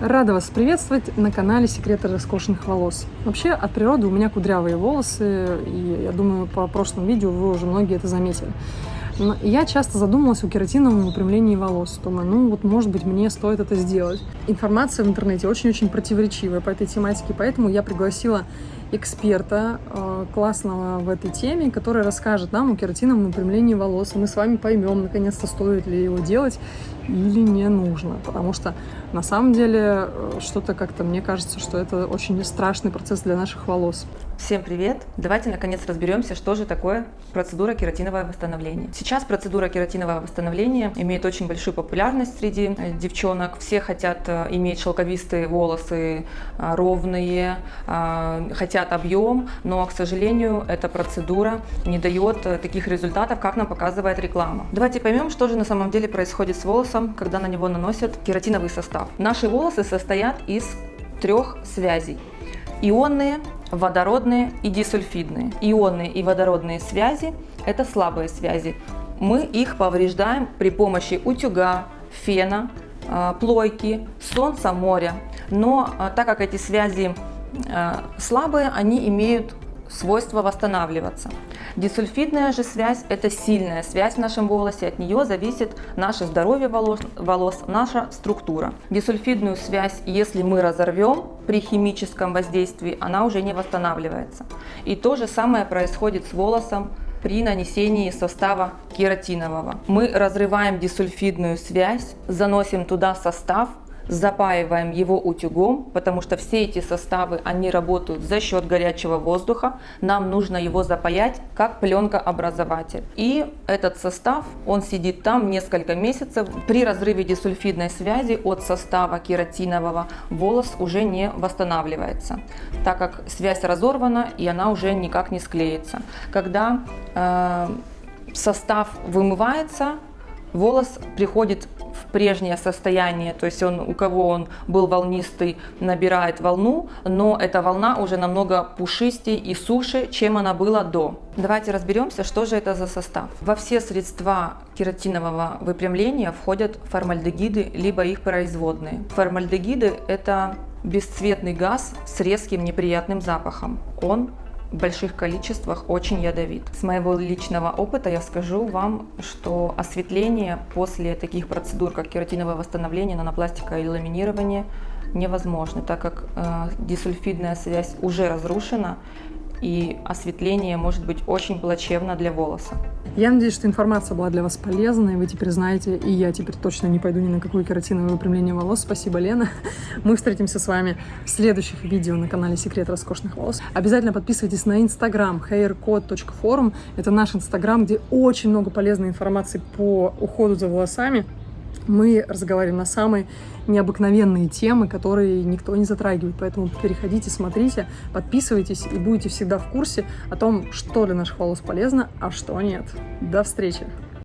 Рада вас приветствовать на канале Секреты роскошных волос. Вообще, от природы у меня кудрявые волосы, и я думаю, по прошлому видео вы уже многие это заметили. Но я часто задумалась о кератиновом выпрямлении волос. Думаю, ну вот, может быть, мне стоит это сделать. Информация в интернете очень-очень противоречивая по этой тематике, поэтому я пригласила эксперта э, классного в этой теме, который расскажет нам о кератиновом выпрямлении волос. И мы с вами поймем, наконец-то, стоит ли его делать или не нужно. Потому что на самом деле э, что-то как-то мне кажется, что это очень страшный процесс для наших волос. Всем привет! Давайте наконец разберемся, что же такое процедура кератинового восстановления. Сейчас процедура кератинового восстановления имеет очень большую популярность среди э, девчонок. Все хотят э, иметь шелковистые волосы, э, ровные, хотят объем, но, к сожалению, эта процедура не дает таких результатов, как нам показывает реклама. Давайте поймем, что же на самом деле происходит с волосом, когда на него наносят кератиновый состав. Наши волосы состоят из трех связей. Ионные, водородные и дисульфидные. Ионные и водородные связи – это слабые связи. Мы их повреждаем при помощи утюга, фена, а, плойки, солнца, моря. Но а, так как эти связи а, слабые, они имеют свойство восстанавливаться. Дисульфидная же связь – это сильная связь в нашем волосе, от нее зависит наше здоровье волос, волос, наша структура. Дисульфидную связь, если мы разорвем при химическом воздействии, она уже не восстанавливается. И то же самое происходит с волосом при нанесении состава кератинового. Мы разрываем дисульфидную связь, заносим туда состав, запаиваем его утюгом, потому что все эти составы, они работают за счет горячего воздуха. Нам нужно его запаять как пленкообразователь. И этот состав, он сидит там несколько месяцев. При разрыве дисульфидной связи от состава кератинового волос уже не восстанавливается, так как связь разорвана и она уже никак не склеится. Когда э, состав вымывается, волос приходит прежнее состояние, то есть он, у кого он был волнистый, набирает волну, но эта волна уже намного пушистее и суше, чем она была до. Давайте разберемся, что же это за состав. Во все средства кератинового выпрямления входят формальдегиды, либо их производные. Формальдегиды – это бесцветный газ с резким неприятным запахом. Он больших количествах очень ядовит. С моего личного опыта я скажу вам, что осветление после таких процедур, как кератиновое восстановление, нанопластика и ламинирование, невозможно, так как э, дисульфидная связь уже разрушена и осветление может быть очень плачевно для волоса. Я надеюсь, что информация была для вас полезной, вы теперь знаете, и я теперь точно не пойду ни на какое кератиновое выпрямление волос. Спасибо, Лена. Мы встретимся с вами в следующих видео на канале Секрет роскошных волос. Обязательно подписывайтесь на инстаграм haircode.forum. Это наш инстаграм, где очень много полезной информации по уходу за волосами мы разговариваем на самые необыкновенные темы, которые никто не затрагивает. Поэтому переходите, смотрите, подписывайтесь и будете всегда в курсе о том, что для наших волос полезно, а что нет. До встречи!